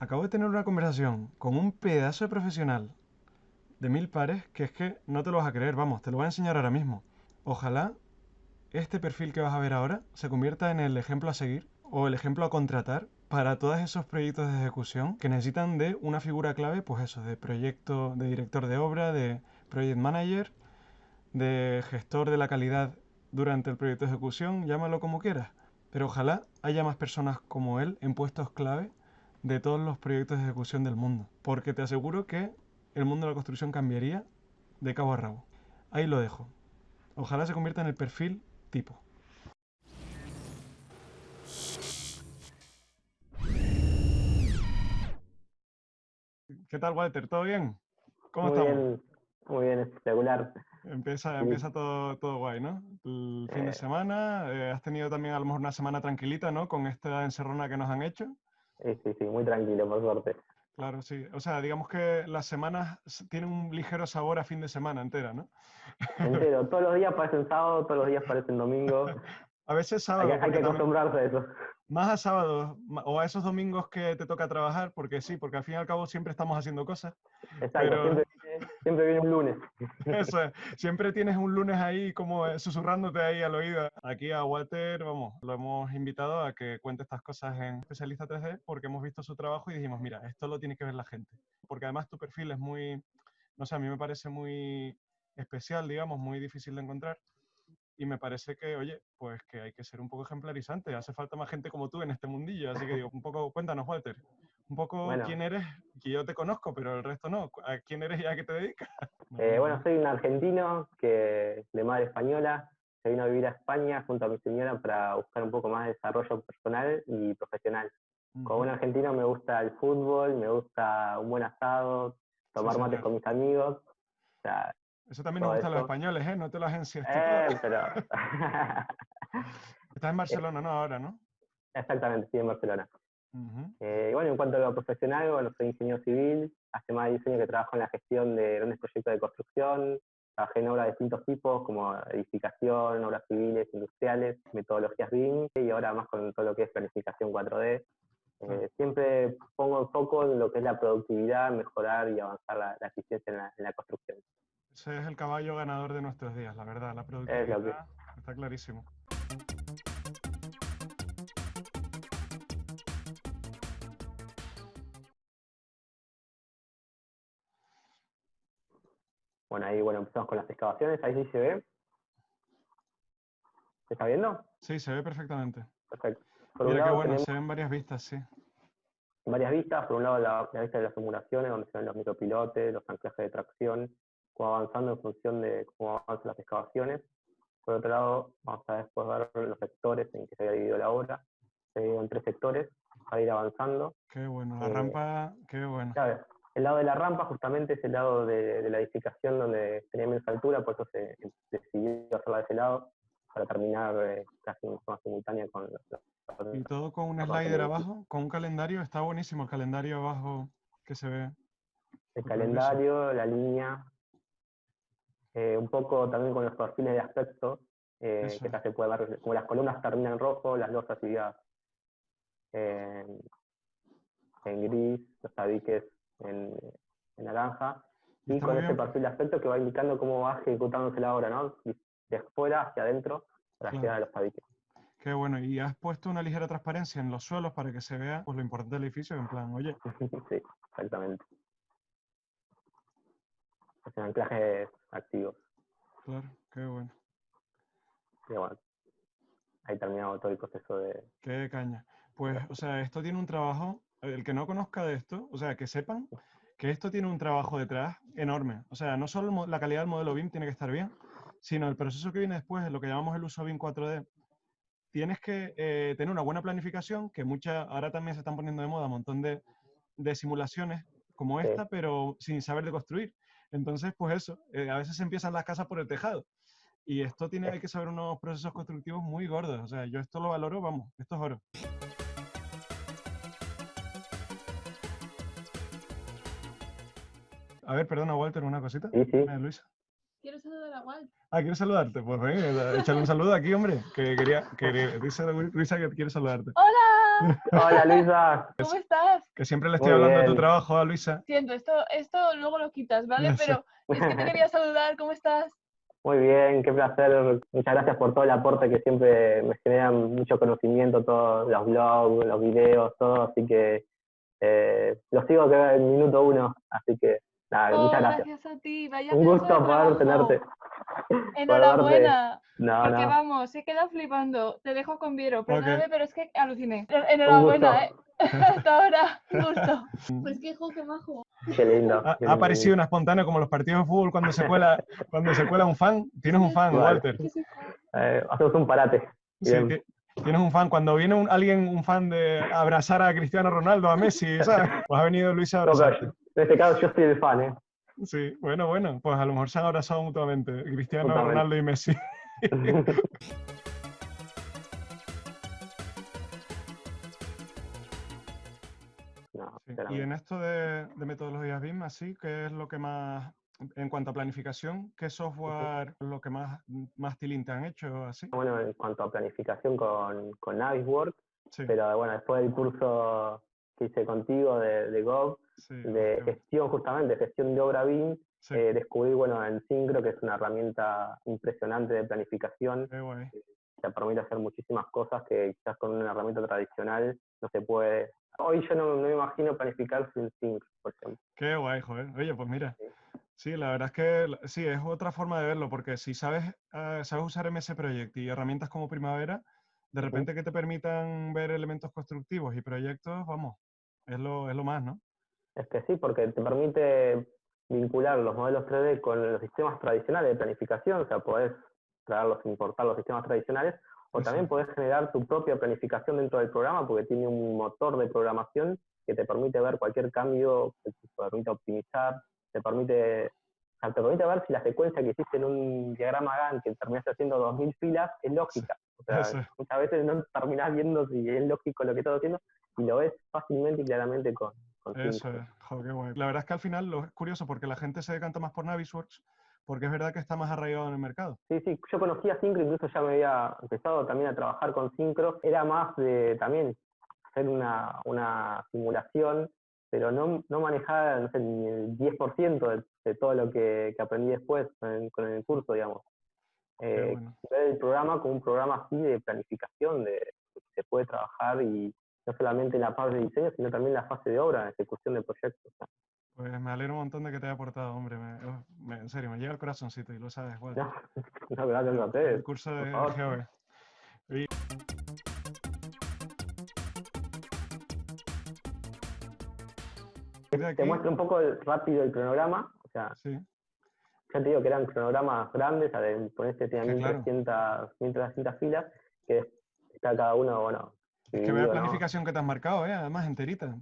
Acabo de tener una conversación con un pedazo de profesional de mil pares que es que no te lo vas a creer, vamos, te lo voy a enseñar ahora mismo. Ojalá este perfil que vas a ver ahora se convierta en el ejemplo a seguir o el ejemplo a contratar para todos esos proyectos de ejecución que necesitan de una figura clave, pues eso, de proyecto, de director de obra, de project manager, de gestor de la calidad durante el proyecto de ejecución, llámalo como quieras. Pero ojalá haya más personas como él en puestos clave de todos los proyectos de ejecución del mundo. Porque te aseguro que el mundo de la construcción cambiaría de cabo a rabo. Ahí lo dejo. Ojalá se convierta en el perfil tipo. ¿Qué tal, Walter? ¿Todo bien? ¿Cómo muy estamos? Bien, muy bien, espectacular. Empieza, empieza todo, todo guay, ¿no? El fin de Eh. semana, eh, has tenido también a lo mejor una semana tranquilita, ¿no? Con esta encerrona que nos han hecho. Sí, sí, sí, muy tranquilo, por suerte. Claro, sí. O sea, digamos que las semanas tienen un ligero sabor a fin de semana entera, ¿no? Entero, todos los días parecen sábado, todos los días parecen domingo. A veces sábado, hay que acostumbrarse a eso. más a sábados o a esos domingos que te toca trabajar, porque sí, porque al fin y al cabo siempre estamos haciendo cosas. Exacto, Pero- siempre, siempre viene un lunes. Eso es, siempre tienes un lunes ahí como eh, susurrándote ahí al oído. Aquí a Walter, vamos, lo hemos invitado a que cuente estas cosas en Especialista 3D porque hemos visto su trabajo y dijimos, mira, esto lo tiene que ver la gente. Porque además tu perfil es muy, no sé, a mí me parece muy especial, digamos, muy difícil de encontrar. Y me parece que, oye, pues que hay que ser un poco ejemplarizante. Hace falta más gente como tú en este mundillo. Así que digo, un poco, cuéntanos, Walter, un poco Bueno. quién eres, que yo te conozco, pero el resto no. ¿A quién eres y a qué te dedicas? Eh, bueno, soy un argentino que de madre española. Se vino a vivir a España junto a mi señora para buscar un poco más de desarrollo personal y profesional. Como buen argentino me gusta el fútbol, me gusta un buen asado, tomar mates señor. con mis amigos. O sea, Eso también nos gusta a los españoles, ¿eh? No te lo agencias. eh, pero... Estás en Barcelona, ¿no? Ahora, ¿no? Exactamente, estoy en Barcelona. Eh, bueno, en cuanto a lo profesional, bueno, soy ingeniero civil, hace más de 10 años que trabajo en la gestión de grandes proyectos de construcción, trabajé en obras de distintos tipos, como edificación, obras civiles, industriales, metodologías BIM, y ahora más con todo lo que es planificación 4D. Eh, siempre pongo el foco en lo que es la productividad, mejorar y avanzar la, la eficiencia en la, en la construcción. Ese es el caballo ganador de nuestros días, la verdad. La que- productividad está clarísimo. Bueno, ahí bueno, empezamos con las excavaciones, ahí sí se ve. ¿Se está viendo? Sí, se ve perfectamente. Perfecto. Por Mira qué bueno, tenemos se ven varias vistas, sí. varias vistas. Por un lado, la, la vista de las simulaciones, donde se ven los micropilotes, los anclajes de tracción, cómo avanzando en función de cómo avanzan las excavaciones. Por otro lado, vamos a después ver los sectores en que se había dividido la obra. Se dividió en tres sectores para ir avanzando. Qué bueno. La Eh, rampa, qué bueno. Claro, el lado de la rampa justamente es el lado de, de la edificación donde tenía menos altura, por eso se decidió hacerla de ese lado, para terminar eh, casi en forma simultánea con los- los- Y todo con un slider abajo, con un calendario. Está buenísimo el calendario abajo que se ve. el calendario, la línea, eh, un poco también con los perfiles de aspecto, eh, que ya se puede ver, como las columnas terminan en rojo, las losas irían en, en gris, los tabiques en, en naranja, Y está con ese perfil de aspecto que va indicando cómo va ejecutándose la obra, ¿no? De fuera hacia adentro para Claro. llegar a los tabiques. Qué bueno. Y has puesto una ligera transparencia en los suelos para que se vea pues, lo importante del edificio. En plan, oye, sí, exactamente. Hacen anclajes activos. claro, qué bueno. Y bueno, ahí terminado todo el proceso de, Qué caña. Pues, o sea, esto tiene un trabajo, el que no conozca de esto, o sea, que sepan que esto tiene un trabajo detrás enorme. O sea, no solo la calidad del modelo BIM tiene que estar bien, sino el proceso que viene después, lo que llamamos el uso BIM 4D. Tienes que eh, tener una buena planificación, que muchas, ahora también se están poniendo de moda un montón de, de simulaciones como Sí. esta, pero sin saber de construir. Entonces, pues eso, eh, a veces se empiezan las casas por el tejado. Y esto tiene, hay que saber unos procesos constructivos muy gordos. O sea, yo esto lo valoro, vamos, esto es oro. A ver, perdona, Walter, una cosita. Sí, sí. Eh, Luisa. Quiero saludar a Walt. Ah, ¿quieres saludarte? Pues venga, échale un saludo aquí, hombre. Que quería, que dice Luisa que quiere saludarte. ¡Hola! Hola Luisa. ¿Cómo estás? Que siempre le estoy Muy hablando de tu trabajo a Luisa. Siento, esto, esto luego lo quitas, ¿vale? Sé. Pero es que te quería saludar, ¿cómo estás? Muy bien, qué placer. Muchas gracias por todo el aporte que siempre me generan mucho conocimiento, todos los blogs, los videos, todo. Así que eh, los sigo que en minuto uno. Así que nada, Oh, muchas gracias. gracias a ti, vaya Un gusto poder tenerte. Enhorabuena. No, Porque no. vamos, se queda flipando. Te dejo con Viero, perdóname, pero es que aluciné. Enhorabuena, ¿eh? Hasta ahora, un gusto. Pues qué qué majo. Qué lindo. Ha, ha aparecido una espontánea como los partidos de fútbol cuando se cuela, cuando se cuela un fan. Tienes un fan, Vale. Walter. ¿Qué se- Eh, hacemos un parate. Sí, tienes un fan. Cuando viene un- alguien, un fan de abrazar a Cristiano Ronaldo, a Messi, ¿sabes? Pues ha venido Luis a abrazarte. En este caso yo soy el fan, ¿eh? Sí, bueno, bueno, pues a lo mejor se han abrazado mutuamente, Cristiano Totalmente. Ronaldo y Messi. No, Sí. Y en esto de, de metodologías BIM, así, ¿qué es lo que más, en cuanto a planificación, qué software es lo que más, más tilín te han hecho, así? Bueno, en cuanto a planificación con, con Navisworks, Sí, pero bueno, después del curso que hice contigo de, de Gov, sí, de gestión justamente, gestión de obra BIM, sí, eh, descubrí, bueno, en Syncro, que es una herramienta impresionante de planificación, qué guay. te permite hacer muchísimas cosas que quizás con una herramienta tradicional no se puede. Hoy yo no, no me imagino planificar sin Syncro, por ejemplo. Qué guay, joder. Oye, pues mira. Sí. Sí, la verdad es que sí, es otra forma de verlo, porque si sabes, eh, sabes usar MS Project y herramientas como Primavera, de repente que te permitan ver elementos constructivos y proyectos, vamos, es lo, es lo más, ¿no? Es que sí, porque te permite vincular los modelos 3D con los sistemas tradicionales de planificación, o sea, podés traerlos, importar los sistemas tradicionales, o Sí, también podés generar tu propia planificación dentro del programa, porque tiene un motor de programación que te permite ver cualquier cambio, que te permite optimizar, te permite, o sea, te permite ver si la secuencia que hiciste en un diagrama Gantt que terminaste haciendo 2000 filas es lógica. O sea, muchas veces no terminás viendo si es lógico lo que estás haciendo y lo ves fácilmente y claramente con, con Eso es, qué guay. La verdad es que al final lo es curioso porque la gente se decanta más por Navisworks, porque es verdad que está más arraigado en el mercado. Sí, sí, yo conocía Syncro, incluso ya me había empezado también a trabajar con Syncro. Era más de también hacer una, una simulación, pero no, no manejaba no sé, ni el 10% de, de todo lo que, que aprendí después con el, con el curso, digamos. Eh, bueno. ver el programa como un programa así de planificación, de que se puede trabajar y no solamente en la parte de diseño, sino también la fase de obra, de ejecución de proyectos. Pues me alegro un montón de que te haya aportado, hombre. me- me- en serio, me llega el corazoncito y lo sabes, Walter. No, no, gracias a ustedes. El curso de. Y- de Te muestro un poco el- rápido el cronograma, o sea, Sí, ya te digo que eran cronogramas grandes, a ver, por este tenía Sí, claro. 1300, 1300 filas, que está cada uno, bueno, es que vea dividido, ¿no? planificación que te has marcado, ¿eh? Además, enterita.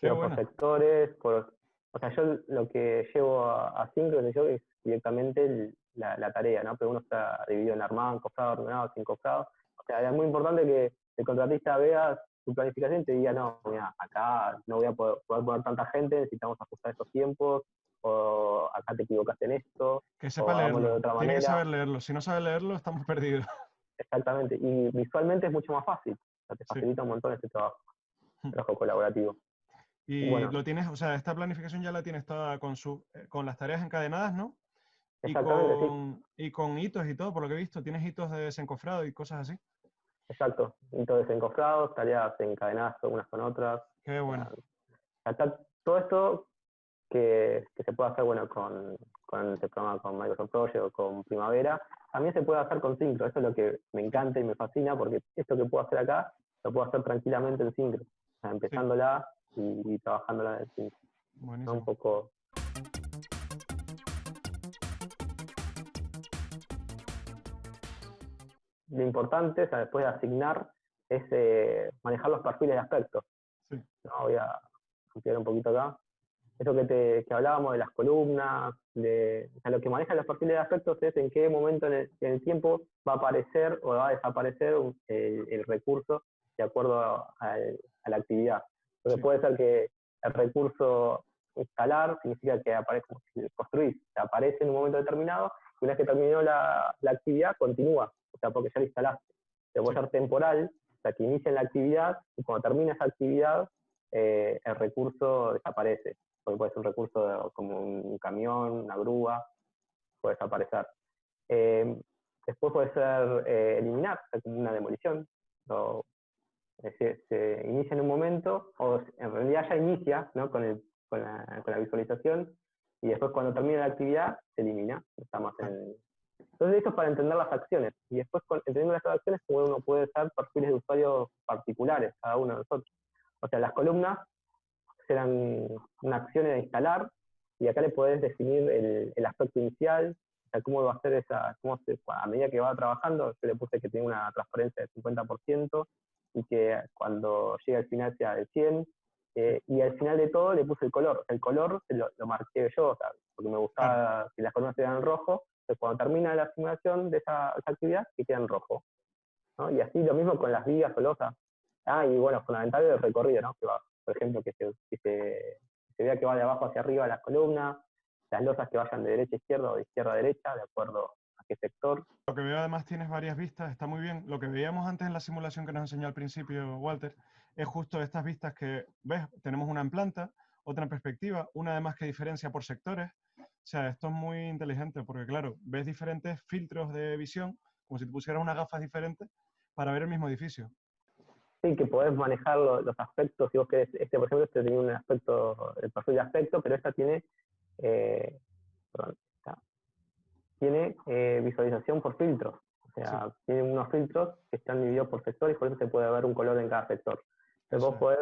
Qué por sectores, por, o sea, yo lo que llevo a, a yo es directamente el- la, la tarea, ¿no? Pero uno está dividido en armado, encofrado, ordenado, sin cofrado. O sea, es muy importante que el contratista vea su planificación y te diga, no, mira, acá no voy a poder, poder poner tanta gente, necesitamos ajustar estos tiempos, o acá te equivocaste en esto. Que sepa de leerlo. Tiene que saber leerlo. Si no sabe leerlo, estamos perdidos. Exactamente. Y visualmente es mucho más fácil. Sea, te Sí. facilita un montón este trabajo, trabajo colaborativo. Y Bueno. lo tienes, o sea, esta planificación ya la tienes toda con, su, eh, con las tareas encadenadas, ¿no? Y sí. con, y con hitos y todo, por lo que he visto. Tienes hitos de desencofrado y cosas así. Exacto. Hitos desencofrados, tareas encadenadas unas con otras. Qué bueno. Acá todo esto que, que se puede hacer bueno con, con este programa con Microsoft Project o con Primavera, también se puede hacer con Syncro. Eso es lo que me encanta y me fascina porque esto que puedo hacer acá lo puedo hacer tranquilamente en Syncro. O sea, empezándola y, y trabajándola en Syncro. ¿no? Un Buenísimo. poco lo importante, o sea, después de asignar, es eh, manejar los perfiles de aspectos. Sí. ¿no? Voy a ampliar un poquito acá. Eso que, te, que hablábamos de las columnas, de, o sea, lo que maneja los perfiles de aspectos es en qué momento en el, en el tiempo va a aparecer o va a desaparecer un- el, el recurso de acuerdo a, la actividad. Sí. puede ser que el recurso instalar significa que aparece construir, aparece en un momento determinado y una vez que terminó la, la actividad continúa, o sea, porque ya lo instalaste. Se puede Sí. ser temporal, O sea, que inician la actividad y cuando termina esa actividad, eh, el recurso desaparece. Porque puede ser un recurso como un camión, una grúa, puede desaparecer. Eh, después puede ser eh, eliminar, como una demolición. se, inicia en un momento, o en realidad ya inicia ¿no? con, el, con, la, con la visualización, y después cuando termina la actividad se elimina. Estamos en, entonces, esto es para entender las acciones. Y después, entendiendo las acciones, uno puede usar perfiles de usuarios particulares, cada uno de nosotros. O sea, las columnas serán una acción de instalar, y acá le puedes definir el, aspecto inicial, o sea, cómo va a ser esa, cómo se, a medida que va trabajando, yo le puse que tiene una transparencia del 50% y que cuando llegue al final sea del 100%, eh, y al final de todo le puse el color. El color lo, lo marqué yo, porque me gustaba que las columnas en rojo, cuando termina la simulación de esa, actividad, que queda en rojo. Y así lo mismo con las vigas o losas. Ah, y bueno, fundamental el recorrido, ¿no? Que va, por ejemplo, que se, se, vea que va de abajo hacia arriba la columna, las losas que vayan de derecha a izquierda o de izquierda a derecha, de acuerdo a qué sector. Lo que veo además tienes varias vistas, está muy bien. Lo que veíamos antes en la simulación que nos enseñó al principio Walter, es justo estas vistas que, ves, tenemos una en planta, otra en perspectiva, una además que diferencia por sectores, o sea, esto es muy inteligente porque, claro, ves diferentes filtros de visión, como si te pusieras unas gafas diferentes, para ver el mismo edificio. Sí, que podés manejar los, aspectos. Si vos querés, este, por ejemplo, este tiene un aspecto, el perfil de aspecto, pero esta tiene, eh, perdón, tiene eh, visualización por filtros. O sea, tiene unos filtros que están divididos por sectores por eso se puede ver un color en cada sector. Entonces vos podés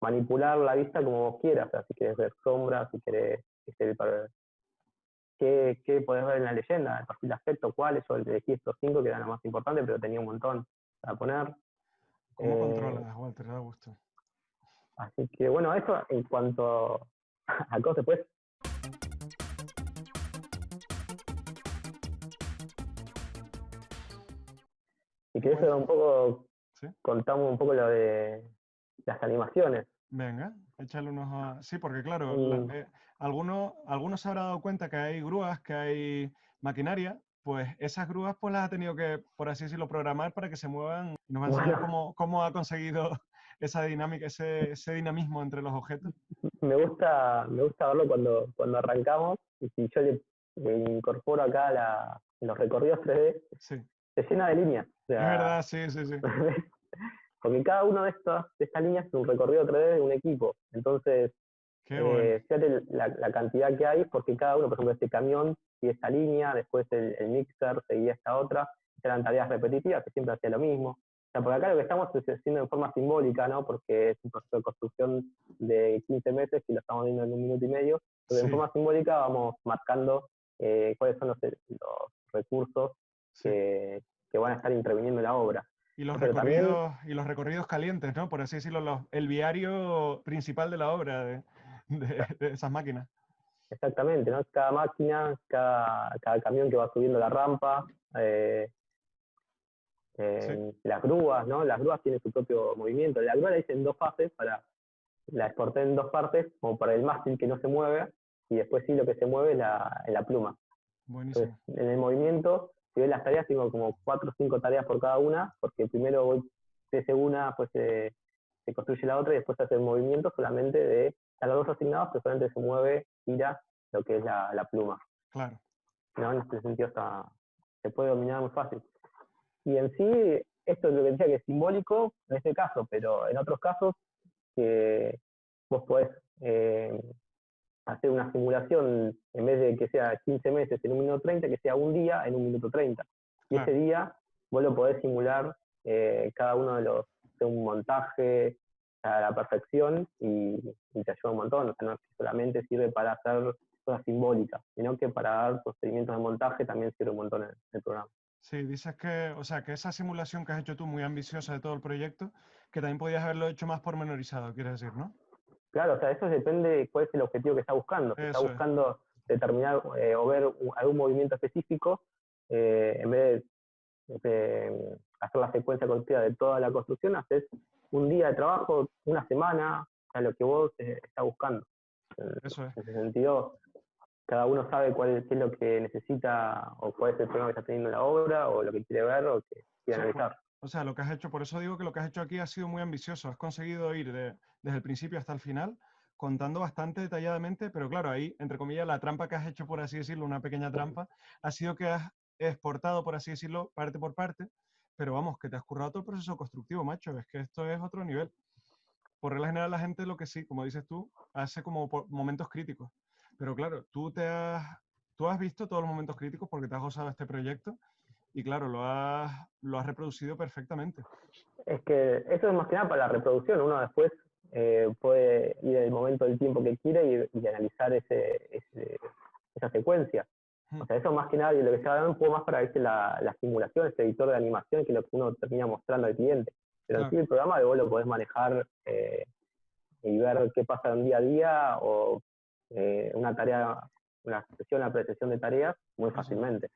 manipular la vista como vos quieras. O sea, si querés ver sombras, si querés que esté ¿Qué, qué podés ver en la leyenda? El perfil de aspecto, cuáles, o el de estos cinco, que era lo más importante, pero tenía un montón para poner. ¿Cómo eh, controlas, Walter? Da gusto. Así que bueno, eso en cuanto a cosas, pues. Si querés un poco, contamos un poco lo de las animaciones. Venga, échale unos a... Sí, porque claro, mm. eh, algunos, algunos se habrán dado cuenta que hay grúas, que hay maquinaria, pues esas grúas pues las ha tenido que, por así decirlo, programar para que se muevan. Y nos va a enseñar cómo, cómo, ha conseguido esa dinámica, ese, ese, dinamismo entre los objetos. Me gusta, me gusta verlo cuando, cuando arrancamos y si yo le, incorporo acá la, los recorridos 3D, se llena de líneas. es verdad, sí, sí, sí. Porque cada uno de, estos, de estas líneas es un recorrido 3D de un equipo. Entonces, eh, fíjate la, cantidad que hay, porque cada uno, por ejemplo, este camión y esta línea, después el, mixer seguía esta otra, eran tareas repetitivas que siempre hacía lo mismo. O sea, por acá lo que estamos haciendo de forma simbólica, ¿no? Porque es un proceso de construcción de 15 meses y lo estamos viendo en un minuto y medio. Pero en forma simbólica vamos marcando eh, cuáles son los, recursos que, que, van a estar interviniendo en la obra. Y los, recorridos, y los recorridos calientes, ¿no? Por así decirlo, el viario principal de la obra de, de, esas máquinas. Exactamente, ¿no? Cada máquina, cada, cada camión que va subiendo la rampa, eh, las grúas, ¿no? Las grúas tienen su propio movimiento. La grúa la hice en dos fases, para, la exporté en dos partes, como para el mástil que no se mueve, y después sí lo que se mueve es la, la pluma. Buenísimo. en el movimiento si ves las tareas, tengo como cuatro o cinco tareas por cada una, porque primero voy, se hace una, pues se, construye la otra y después se hace el movimiento solamente de las dos asignados, que solamente se mueve, gira lo que es la, pluma. Claro. ¿No? En este sentido está, se puede dominar muy fácil. Y en sí, esto es lo que decía que es simbólico en este caso, pero en otros casos que vos podés eh, hacer una simulación, en vez de que sea 15 meses en un minuto 30, que sea un día en un minuto 30. Y ese día vos lo podés simular eh, cada uno de los, de un montaje a la perfección y, te ayuda un montón. O sea, no es que solamente sirve para hacer cosas simbólicas, sino que para dar procedimientos de montaje también sirve un montón el, el programa. Sí, dices que, o sea, que esa simulación que has hecho tú, muy ambiciosa de todo el proyecto, que también podías haberlo hecho más pormenorizado, quieres decir, ¿no? Claro, o sea, eso depende de cuál es el objetivo que está buscando. Si está buscando determinar eh, o ver algún movimiento específico, eh, en vez de, hacer la secuencia continua de toda la construcción, haces un día de trabajo, una semana, a lo que vos eh, estás buscando. Eso es. En ese sentido, cada uno sabe cuál es, lo que necesita o cuál es el problema que está teniendo la obra o lo que quiere ver o que quiere analizar. O sea, lo que has hecho, por eso digo que lo que has hecho aquí ha sido muy ambicioso. Has conseguido ir desde el principio hasta el final contando bastante detalladamente, pero claro, ahí, entre comillas, la trampa que has hecho, por así decirlo, una pequeña trampa, ha sido que has exportado, por así decirlo, parte por parte, pero vamos, que te has currado todo el proceso constructivo, macho, es que esto es otro nivel. Por regla general, la gente lo que sí, como dices tú, hace como momentos críticos. Pero claro, tú te has, tú has visto todos los momentos críticos porque te has gozado este proyecto y claro, lo has, lo has reproducido perfectamente. Es que eso es más que nada para la reproducción. Uno después eh, puede ir el momento del tiempo que quiere y, analizar ese, esa secuencia. O sea, eso más que nada, y lo que se va un poco más para ver la, la simulación, este editor de animación, que es lo que uno termina mostrando al cliente. Pero aquí el programa vos lo podés manejar eh, y ver qué pasa en día a día o eh, una tarea, una sesión, una precesión de tareas muy fácilmente.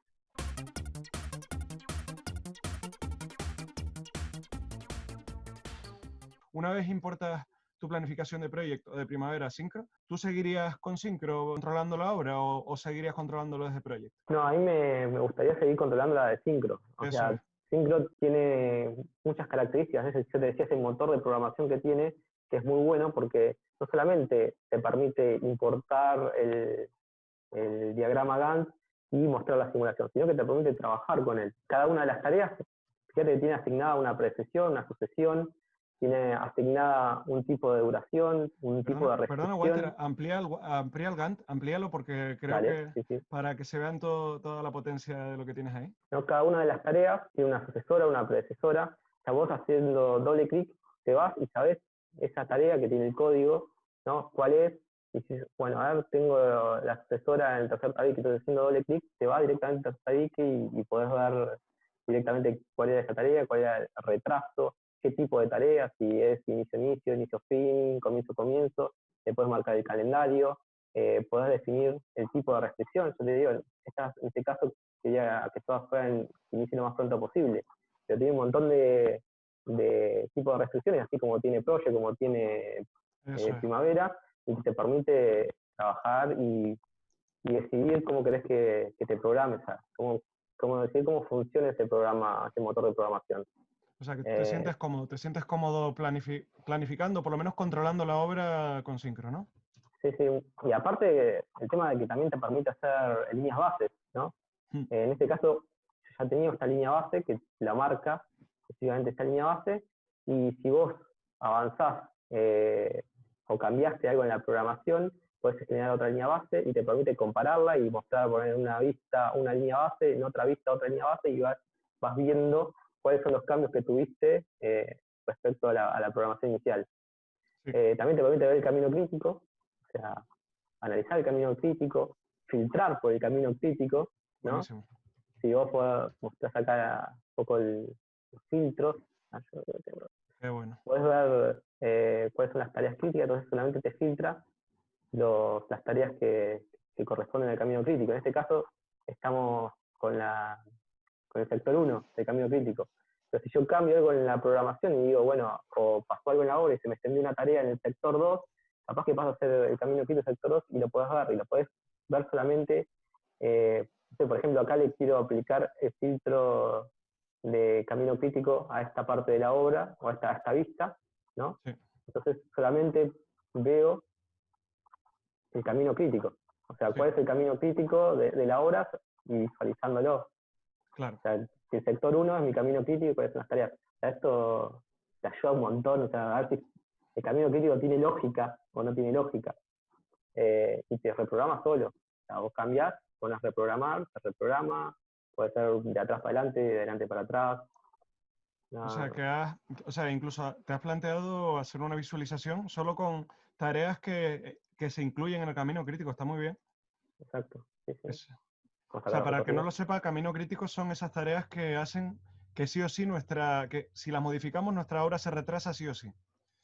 Una vez importas tu planificación de proyecto de primavera Syncro, ¿tú seguirías con Syncro controlando la obra o, seguirías controlándolo desde proyecto? No, a mí me, gustaría seguir controlando la de Syncro. O sea, Syncro tiene muchas características. Yo te decía, ese motor de programación que tiene, que es muy bueno porque no solamente te permite importar el, el diagrama Gantt y mostrar la simulación, sino que te permite trabajar con él. Cada una de las tareas, fíjate que tiene asignada una precesión, una sucesión, tiene asignada un tipo de duración, un tipo de restricción. Perdona, Walter, amplía el, amplía el Gantt, amplíalo porque creo que para que se vean toda la potencia de lo que tienes ahí. No, cada una de las tareas tiene una sucesora, una predecesora. O sea, vos haciendo doble clic te vas y sabes esa tarea que tiene el código, ¿no? ¿Cuál es? Y si, bueno, a ver, tengo la sucesora en el tercer tabique, entonces haciendo doble clic te va directamente al tercer tabique y, y podés ver directamente cuál era esa tarea, cuál era el retraso, qué tipo de tareas, si es inicio-inicio, inicio-fin, comienzo-comienzo, te puedes marcar el calendario, eh, puedes definir el tipo de restricción. Yo te digo, en este caso quería que todas fueran inicio lo más pronto posible, pero tiene un montón de, de tipos de restricciones, así como tiene Project, como tiene eh, Primavera, y que te permite trabajar y, decidir cómo querés que, te programes, cómo, cómo decidir cómo funciona ese programa, ese motor de programación. O sea, que te sientes eh, cómodo, te sientes cómodo planificando, por lo menos controlando la obra con Syncro, ¿no? Sí, sí. Y aparte, el tema de que también te permite hacer líneas bases, ¿no? Hmm. en este caso, ya tenido esta línea base que la marca efectivamente esta línea base, y si vos avanzás eh, o cambiaste algo en la programación, puedes generar otra línea base y te permite compararla y mostrar, poner una vista una línea base, en otra vista otra línea base y vas, vas viendo cuáles son los cambios que tuviste eh, respecto a la, programación inicial. Eh, también te permite ver el camino crítico, o sea, analizar el camino crítico, filtrar por el camino crítico, ¿no? Si vos mostrás acá un poco el, los filtros, ah, bueno. puedes ver eh, cuáles son las tareas críticas, entonces solamente te filtra los, las tareas que, que corresponden al camino crítico. En este caso, estamos con la con el sector 1 de camino crítico. Pero si yo cambio algo en la programación y digo, bueno, o pasó algo en la obra y se me extendió una tarea en el sector 2, capaz que paso a hacer el camino crítico del sector 2 y lo puedes ver, y lo puedes ver solamente, eh, por ejemplo, acá le quiero aplicar el filtro de camino crítico a esta parte de la obra o a esta, esta vista, ¿no? Entonces solamente veo el camino crítico. O sea, cuál es el camino crítico de, de la obra y visualizándolo. Claro. O sea, si el sector 1 es mi camino crítico, ¿cuáles son las tareas? O sea, esto te ayuda un montón, o sea, a ver si el camino crítico tiene lógica o no tiene lógica. Eh, y te reprograma solo. O sea, vos cambiás, pones reprogramar, se reprograma, puede ser de atrás para adelante, de adelante para atrás. O sea, que has, o sea, incluso te has planteado hacer una visualización solo con tareas que, que se incluyen en el camino crítico, está muy bien. Exacto. Sí, sí. O sea, para el que no lo sepa, camino crítico son esas tareas que hacen que sí o sí nuestra, que si las modificamos nuestra obra se retrasa sí o sí.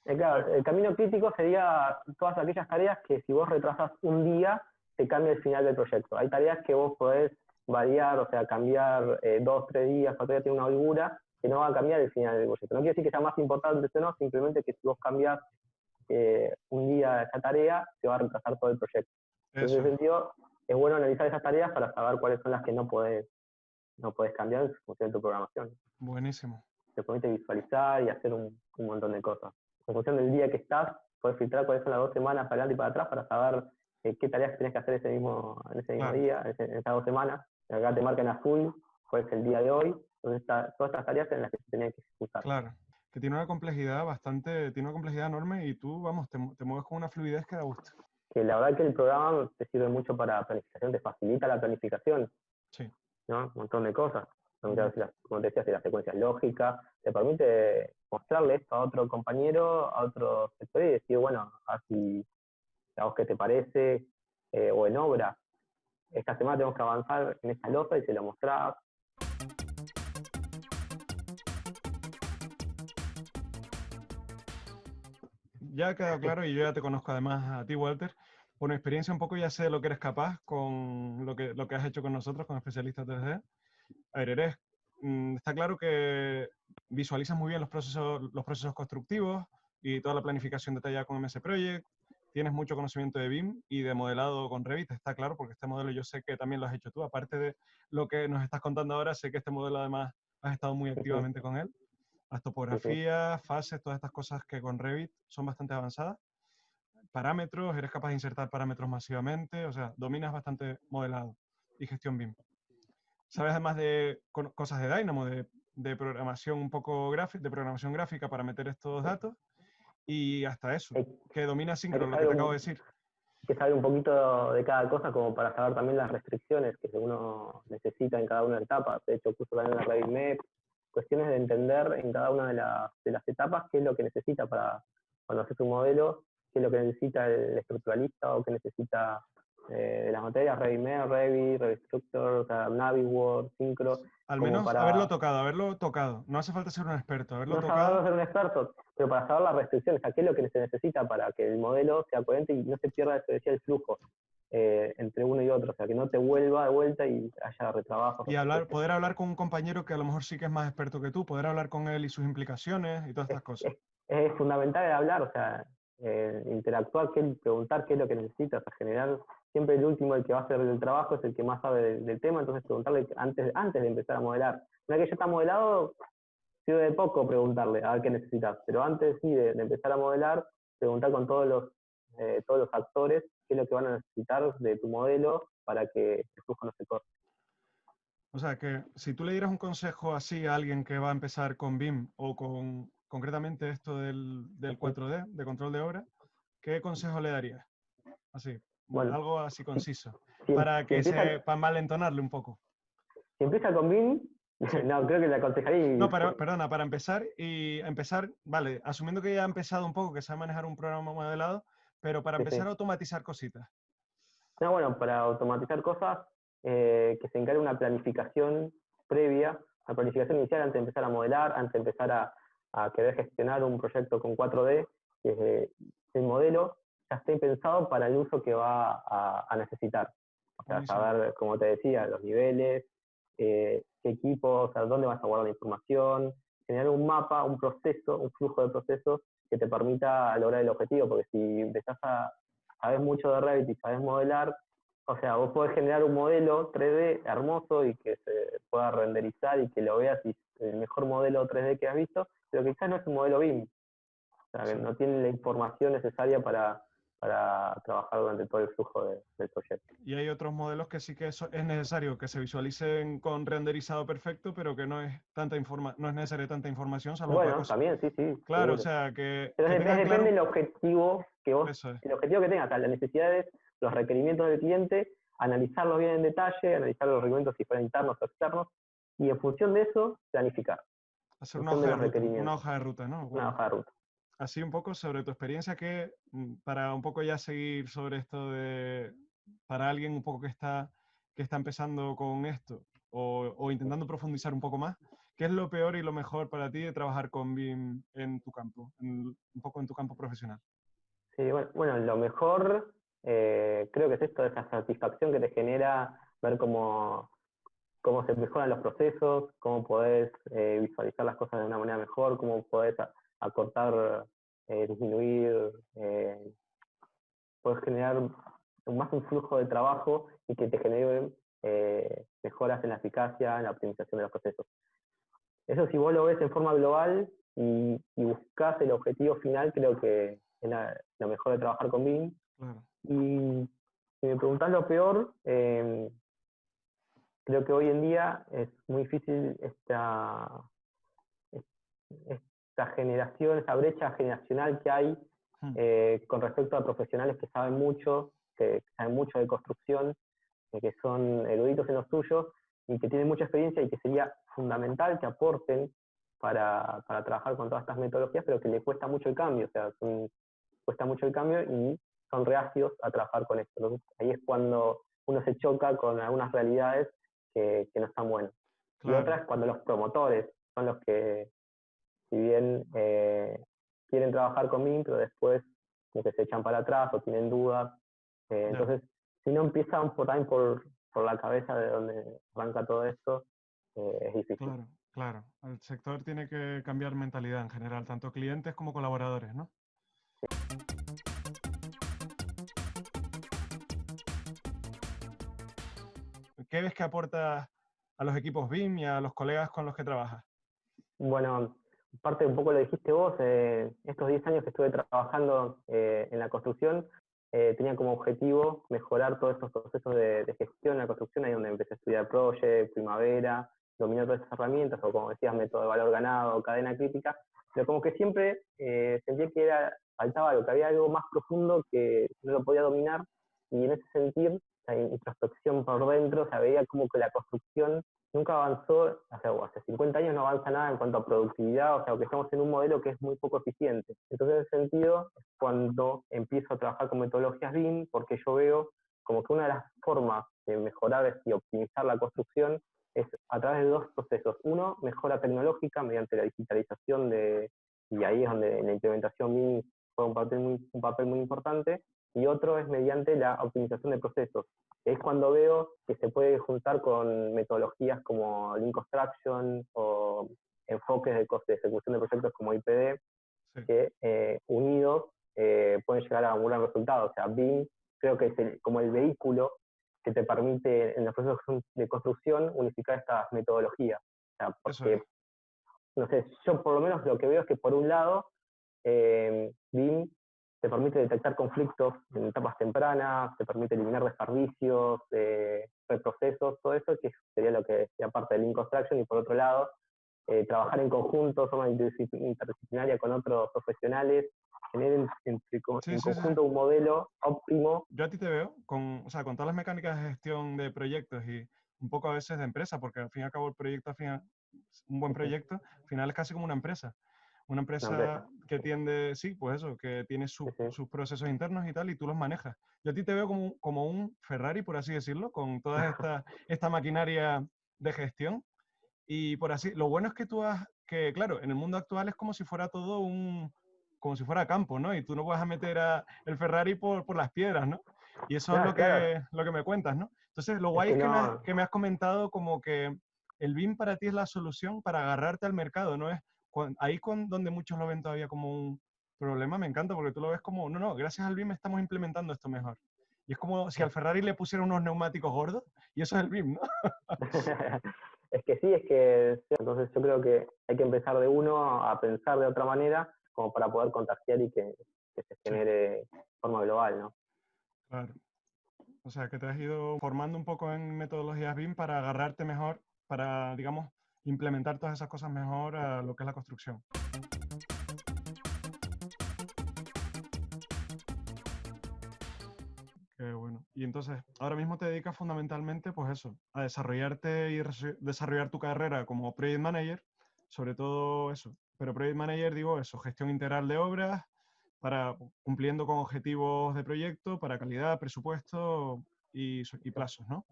Eh, claro, el camino crítico sería todas aquellas tareas que si vos retrasas un día, te cambia el final del proyecto. Hay tareas que vos podés variar, o sea, cambiar eh, dos, tres días, o todavía tiene una holgura, que no va a cambiar el final del proyecto. No quiere decir que sea más importante o no, simplemente que si vos cambias eh, un día esa tarea, te va a retrasar todo el proyecto. En ese sentido, es bueno analizar esas tareas para saber cuáles son las que no puedes, no puedes cambiar en función de tu programación. Buenísimo. te permite visualizar y hacer un, montón de cosas. En función del día que estás, puedes filtrar cuáles son las dos semanas para adelante y para atrás para saber eh, qué tareas tienes que hacer ese mismo, en ese mismo día, en, esas dos semanas. Acá te marca en azul cuál es el día de hoy, todas estas tareas en las que se que ejecutar. Claro, que tiene una complejidad bastante, tiene una complejidad enorme y tú, vamos, te, te mueves con una fluidez que da gusto. Que la verdad que el programa te sirve mucho para planificación, te facilita la planificación. Sí. ¿no? Un montón de cosas. Como te decías, de las secuencias lógicas, te permite mostrarle esto a otro compañero, a otro sector y decir, bueno, así, a vos qué te parece, eh, o en obra. Esta semana tenemos que avanzar en esta losa y se lo mostrás. Ya ha quedado claro y yo ya te conozco además a ti, Walter. Por mi experiencia un poco ya sé lo que eres capaz con lo que, lo que has hecho con nosotros, con especialistas 3D. A ver, eres, mm, está claro que visualizas muy bien los procesos, los procesos constructivos y toda la planificación detallada con MS Project. Tienes mucho conocimiento de BIM y de modelado con Revit, está claro, porque este modelo yo sé que también lo has hecho tú. Aparte de lo que nos estás contando ahora, sé que este modelo además has estado muy activamente con él. Las topografías, fases, todas estas cosas que con Revit son bastante avanzadas. Parámetros, eres capaz de insertar parámetros masivamente, o sea, dominas bastante modelado y gestión BIM. Sabes además de cosas de Dynamo, de, programación un poco gráfica, de programación gráfica para meter estos datos y hasta eso, que domina Synchro, lo que te acabo de decir. Que sabe un poquito de cada cosa como para saber también las restricciones que uno necesita en cada una de etapas. De hecho, puso también la Revit cuestiones de entender en cada una de, de las etapas qué es lo que necesita para cuando haces un modelo, qué es lo que necesita el estructuralista o qué necesita eh, de las materias, ReviMed, Revi, Revistructor, o sea, Synchro. Al menos haberlo tocado, haberlo tocado. No hace falta ser un experto, haberlo no tocado. ser un experto, pero para saber las restricciones, qué es lo que se necesita para que el modelo sea coherente y no se pierda, eso decía, el flujo. Eh, entre uno y otro, o sea, que no te vuelva de vuelta y haya retrabajo. Y hablar, poder hablar con un compañero que a lo mejor sí que es más experto que tú, poder hablar con él y sus implicaciones y todas estas cosas. Es, fundamental hablar, o sea, eh, interactuar, preguntar qué es lo que necesitas, a generar siempre el último, el que va a hacer el trabajo, es el que más sabe del, tema, entonces preguntarle antes, antes de empezar a modelar. Una que ya está modelado, sirve de poco preguntarle a ver qué necesitas, pero antes sí de, empezar a modelar, preguntar con todos los, eh, todos los actores qué es lo que van a necesitar de tu modelo para que el flujo no se corte. O sea, que si tú le dieras un consejo así a alguien que va a empezar con BIM o con concretamente esto del, del 4D, de control de obra, ¿qué consejo le darías? Así, bueno, algo así conciso, para que se, para malentonarle un poco. Si empieza con BIM, no, creo que le aconsejaría. No, para, perdona, para empezar y empezar, vale, asumiendo que ya ha empezado un poco, que sabe manejar un programa modelado, pero para empezar a automatizar cositas. No, bueno, para automatizar cosas, eh, que se encargue una planificación previa, una planificación inicial antes de empezar a modelar, antes de empezar a, a querer gestionar un proyecto con 4D, que es el modelo ya esté pensado para el uso que va a, necesitar. O sea, saber, como te decía, los niveles, eh, qué equipos, o dónde vas a guardar la información, generar un mapa, un proceso, un flujo de procesos que te permita lograr el objetivo, porque si empezás a saber mucho de Revit y sabes modelar, o sea, vos podés generar un modelo 3D hermoso y que se pueda renderizar y que lo veas y el mejor modelo 3D que has visto, pero quizás no es un modelo BIM. O sea, que no tiene la información necesaria para, para trabajar durante todo el flujo del proyecto. Y hay otros modelos que sí que es necesario que se visualicen con renderizado perfecto, pero que no es tanta informa no es necesaria tanta información. bueno, también, sí, sí. Claro, o sea que... Pero depende del objetivo que vos, el objetivo que tengas, las necesidades, los requerimientos del cliente, analizarlos bien en detalle, analizar los requerimientos si fueran internos o externos, y en función de eso, planificar. Hacer una hoja, de ruta, una hoja de ruta, ¿no? Una hoja de ruta así un poco sobre tu experiencia que, mm, para un poco ya seguir sobre esto de, para alguien un poco que está, que está empezando con esto o, intentando profundizar un poco más, ¿qué es lo peor y lo mejor para ti de trabajar con BIM en tu campo, un poco en tu campo profesional? Sí, bueno, lo mejor eh, creo que es esto, esa satisfacción que te genera ver cómo, cómo se mejoran los procesos, cómo podés eh, visualizar las cosas de una manera mejor, cómo podés acortar, eh, disminuir, eh, puedes generar más un flujo de trabajo y que te genere eh, mejoras en la eficacia, en la optimización de los procesos. eso si vos lo ves en forma global y, y buscas el objetivo final, creo que es lo mejor de trabajar con BIM. Y si me preguntás lo peor, em, creo que hoy en día es muy difícil esta, esta generación, esa brecha generacional que hay hmm. eh, con respecto a profesionales que saben mucho, que, saben mucho de construcción, eh, que son eruditos en los suyos y que tienen mucha experiencia y que sería fundamental que aporten para, para trabajar con todas estas metodologías, pero que le cuesta mucho el cambio, o sea, cuesta mucho el cambio y son reacios a trabajar con esto. ahí es cuando uno se choca con algunas realidades que, que no están buenas. Y otra es cuando los promotores son los que, si bien eh, quieren trabajar con MIM, pero después como que se echan para atrás o tienen dudas. Eh, entonces, si no empiezan por, también por, por la cabeza de donde arranca todo esto, eh, es difícil. Claro, claro. El sector tiene que cambiar mentalidad en general, tanto clientes como colaboradores, ¿no? ¿Qué ves que aporta a los equipos BIM y a los colegas con los que trabajas? Bueno, parte un poco lo dijiste vos, eh, estos 10 años que estuve trabajando eh, en la construcción, eh, tenía como objetivo mejorar todos estos procesos de, gestión en la construcción, ahí donde empecé a estudiar Project, Primavera, dominar todas esas herramientas, o como decías, método de valor ganado, cadena crítica, pero como que siempre sentía que era, faltaba algo, que había algo más profundo que no lo podía dominar, y en ese sentido introspección por dentro, o sea, veía como que la construcción nunca avanzó, hace, hace 50 años no avanza nada en cuanto a productividad, o sea, que estamos en un modelo que es muy poco eficiente. Entonces, en ese sentido, es cuando empiezo a trabajar con metodologías BIM, porque yo veo como que una de las formas de mejorar y optimizar la construcción es a través de dos procesos. Uno, mejora tecnológica mediante la digitalización de, y ahí es donde la implementación BIM juega un papel muy, un papel muy importante, y otro es mediante la optimización de procesos. Es cuando veo que se puede juntar con metodologías como Lean Construction o enfoques de, de ejecución de proyectos como IPD, que eh, unidos eh, pueden llegar a un gran resultado. O sea, BIM creo que es como el vehículo que te permite en los procesos de construcción unificar estas metodologías. O sea, porque, no sé, yo por lo menos lo que veo es que por un lado, eh, BIM te permite detectar conflictos en etapas tempranas, te permite eliminar desperdicios, eh, reprocesos, todo eso, que sería lo que sería parte del Lean Construction, y por otro lado, eh, trabajar en conjunto, forma interdisciplinaria con otros profesionales, tener en, en, conjunto un modelo óptimo. Yo a ti te veo con, o sea, con todas las mecánicas de gestión de proyectos y un poco a veces de empresa, porque al fin y al cabo el proyecto, al final, un buen proyecto, al final es casi como una empresa. Una empresa que tiende, sí, pues eso, que tiene sus procesos internos y tal, y tú los manejas. Yo a ti te veo como, como un Ferrari, por así decirlo, con toda esta, esta maquinaria de gestión. Y por así, lo bueno es que tú has, que claro, en el mundo actual es como si fuera todo un, como si fuera campo, ¿no? Y tú no vas a meter a el Ferrari por, por las piedras, ¿no? Y eso es lo que, lo que me cuentas, ¿no? Entonces, lo guay es que, me, has, que me has comentado como que el BIM para ti es la solución para agarrarte al mercado, ¿no? Es ahí con donde muchos lo ven todavía como un problema, me encanta porque tú lo ves como, no, no, gracias al BIM estamos implementando esto mejor. Y es como si al Ferrari le pusieran unos neumáticos gordos y eso es el BIM, ¿no? es que sí, es que entonces yo creo que hay que empezar de uno a pensar de otra manera como para poder contagiar y que, se genere de forma global, ¿no? Claro. O sea, que te has ido formando un poco en metodologías BIM para agarrarte mejor, para, digamos, implementar todas esas cosas mejor a lo que es la construcción. Qué bueno. Y entonces, ahora mismo te dedicas fundamentalmente, pues eso, a desarrollarte y desarrollar tu carrera como Project Manager, sobre todo eso. Pero Project Manager, digo eso, gestión integral de obras, para cumpliendo con objetivos de proyecto, para calidad, presupuesto y, y plazos, ¿no?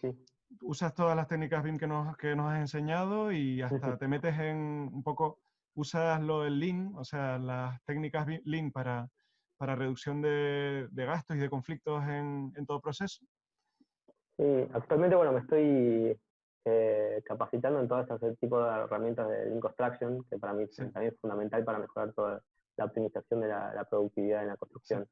Sí usas todas las técnicas BIM que nos, que nos has enseñado y hasta te metes en un poco, usas lo del Lean, o sea, las técnicas Lean para, para reducción de, de gastos y de conflictos en, en, todo proceso. Sí, actualmente, bueno, me estoy eh, capacitando en todo ese tipo de herramientas de Lean Construction, que para mí también es fundamental para mejorar toda la optimización de la, productividad en la construcción.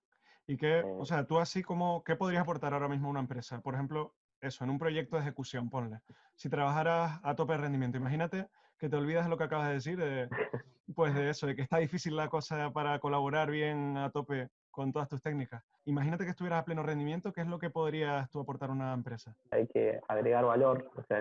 ¿Y qué, o eh. sea, tú así como, qué podrías aportar ahora mismo a una empresa? Por ejemplo, eso, en un proyecto de ejecución, ponle. Si trabajaras a tope de rendimiento, imagínate que te olvidas de lo que acabas de decir, de, pues de eso, de que está difícil la cosa para colaborar bien a tope con todas tus técnicas. Imagínate que estuvieras a pleno rendimiento, ¿qué es lo que podrías tú aportar a una empresa? Hay que agregar valor, o sea,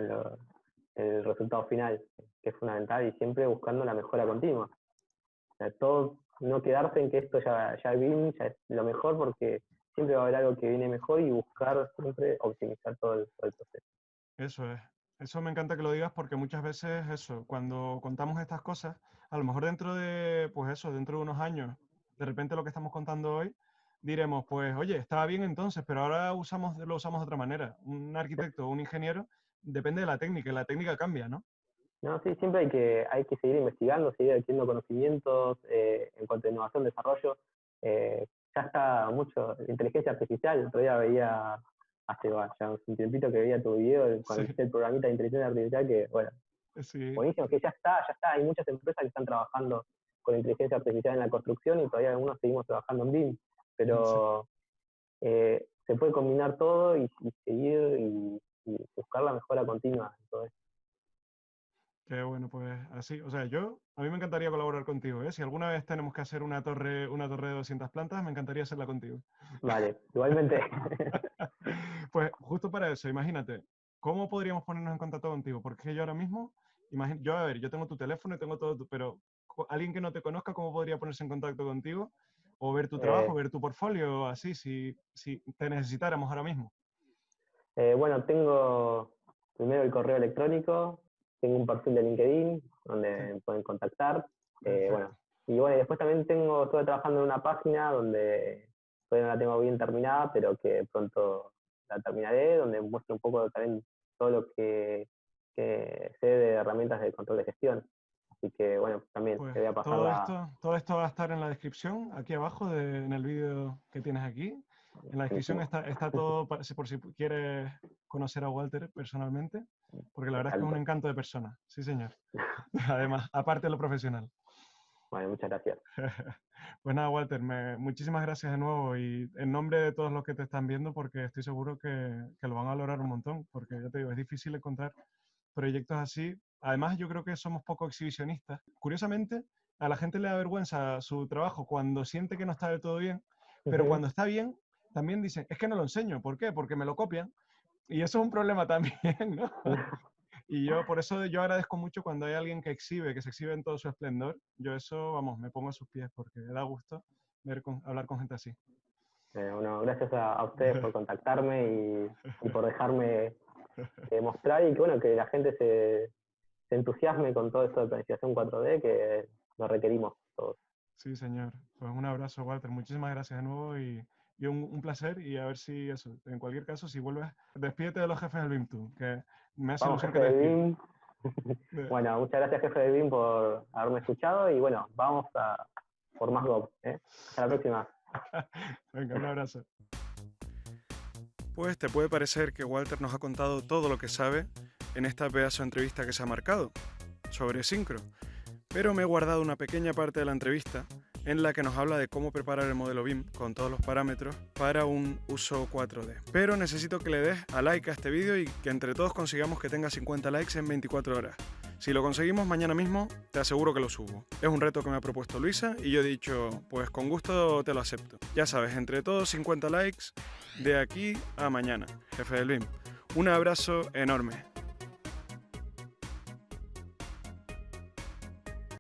el resultado final, que es fundamental, y siempre buscando la mejora continua. O sea, todo, no quedarse en que esto ya, ya bien, ya es lo mejor, porque siempre va a haber algo que viene mejor y buscar siempre optimizar todo el, todo el proceso. Eso es. Eso me encanta que lo digas porque muchas veces eso, cuando contamos estas cosas, a lo mejor dentro de, pues eso, dentro de unos años, de repente lo que estamos contando hoy, diremos, pues oye, estaba bien entonces, pero ahora usamos, lo usamos de otra manera. Un arquitecto o un ingeniero depende de la técnica, y la técnica cambia, ¿no? No, sí, siempre hay que, hay que seguir investigando, seguir adquiriendo conocimientos eh, en cuanto a innovación, desarrollo. Eh, ya está mucho, inteligencia artificial, todavía veía hace ya un tiempito que veía tu video con el programita de inteligencia artificial que, bueno, buenísimo, que ya está, ya está, hay muchas empresas que están trabajando con inteligencia artificial en la construcción y todavía algunos seguimos trabajando en BIM, pero eh, se puede combinar todo y, seguir y, buscar la mejora continua en todo esto. Qué bueno, pues así, o sea, yo, a mí me encantaría colaborar contigo, ¿eh? Si alguna vez tenemos que hacer una torre, una torre de 200 plantas, me encantaría hacerla contigo. Vale, igualmente. pues justo para eso, imagínate, ¿cómo podríamos ponernos en contacto contigo? Porque yo ahora mismo, yo a ver, yo tengo tu teléfono y tengo todo, pero alguien que no te conozca, ¿cómo podría ponerse en contacto contigo? O ver tu trabajo, eh. ver tu portfolio, así, si, si te necesitáramos ahora mismo. Eh, bueno, tengo primero el correo electrónico, tengo un perfil de LinkedIn donde me pueden contactar. Eh, bueno, y bueno, después también tengo, estoy trabajando en una página donde todavía no la tengo bien terminada, pero que pronto la terminaré, donde muestro un poco también todo lo que, sé de herramientas de control de gestión. Así que bueno, también pues te voy a pasar todo, esto, todo esto va a estar en la descripción, aquí abajo, en el vídeo que tienes aquí. En la descripción está, está todo por si quieres conocer a Walter personalmente, porque la verdad es que es un encanto de persona. Sí, señor. Además, aparte de lo profesional. Bueno, muchas gracias. pues nada, Walter, muchísimas gracias de nuevo y en nombre de todos los que te están viendo, porque estoy seguro que, que lo van a valorar un montón, porque ya te digo, es difícil encontrar proyectos así. Además, yo creo que somos poco exhibicionistas. Curiosamente, a la gente le da vergüenza su trabajo cuando siente que no está del todo bien, pero cuando está bien, también dicen, es que no lo enseño. ¿Por qué? Porque me lo copian. Y eso es un problema también, ¿no? Y yo, por eso yo agradezco mucho cuando hay alguien que exhibe, que se exhibe en todo su esplendor. Yo eso, vamos, me pongo a sus pies porque da gusto ver con, hablar con gente así. Eh, bueno, gracias a, ustedes por contactarme y, por dejarme eh, mostrar y que, bueno, que la gente se, se entusiasme con todo esto de planificación 4D que lo requerimos todos. Sí, señor. Pues un abrazo, Walter. Muchísimas gracias de nuevo y y un, placer y a ver si eso, en cualquier caso, si vuelves, despídete de los jefes del BIM tú, que me hace ilusión que Bueno, muchas gracias jefe de BIM por haberme escuchado y bueno, vamos a por más Go. ¿eh? Hasta la próxima. Venga, un abrazo. Pues te puede parecer que Walter nos ha contado todo lo que sabe en esta pedazo de entrevista que se ha marcado sobre Syncro, pero me he guardado una pequeña parte de la entrevista en la que nos habla de cómo preparar el modelo BIM con todos los parámetros para un uso 4D. Pero necesito que le des a like a este vídeo y que entre todos consigamos que tenga 50 likes en 24 horas. Si lo conseguimos mañana mismo, te aseguro que lo subo. Es un reto que me ha propuesto Luisa y yo he dicho, pues con gusto te lo acepto. Ya sabes, entre todos 50 likes de aquí a mañana, jefe del BIM. Un abrazo enorme.